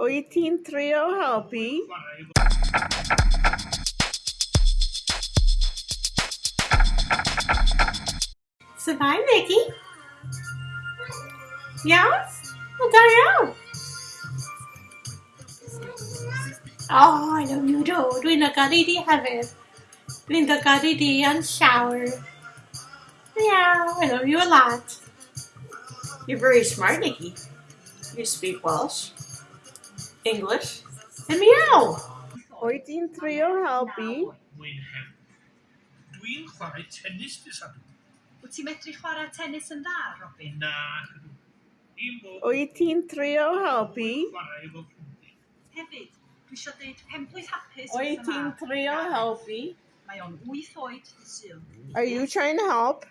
Wyt ti'n trio helpu? Survive, Nikki. Yes? Well, da iawn. Oh, I know you do. Dwi'n ygaru di hefyd. Dwi'n ygaru di yn llawer. Yeah, I love you a lot. You're very smart, Nikki. You speak Welsh, English, And meow. Wyt ti'n trio helpu? Mwyn hem. Dwi'n chwarae tennis dy sadw. Wyt ti'n medru chwarae tennis yn dda, Robin? Na, ydw. Un bo Wyt ti'n trio helpu? chwarae efo ffrindiau. Hefyd, dwi eisiau dweud penblwydd hapus Wyt ti'n trio helpu? Mae o'n 8 oed dy syl. Are you trying to help?